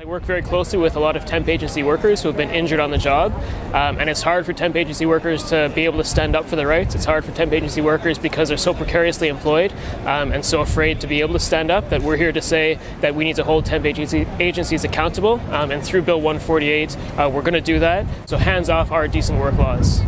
I work very closely with a lot of temp agency workers who have been injured on the job, um, and it's hard for temp agency workers to be able to stand up for their rights. It's hard for temp agency workers because they're so precariously employed um, and so afraid to be able to stand up that we're here to say that we need to hold temp agency agencies accountable, um, and through Bill 148, uh, we're going to do that. So hands off our decent work laws.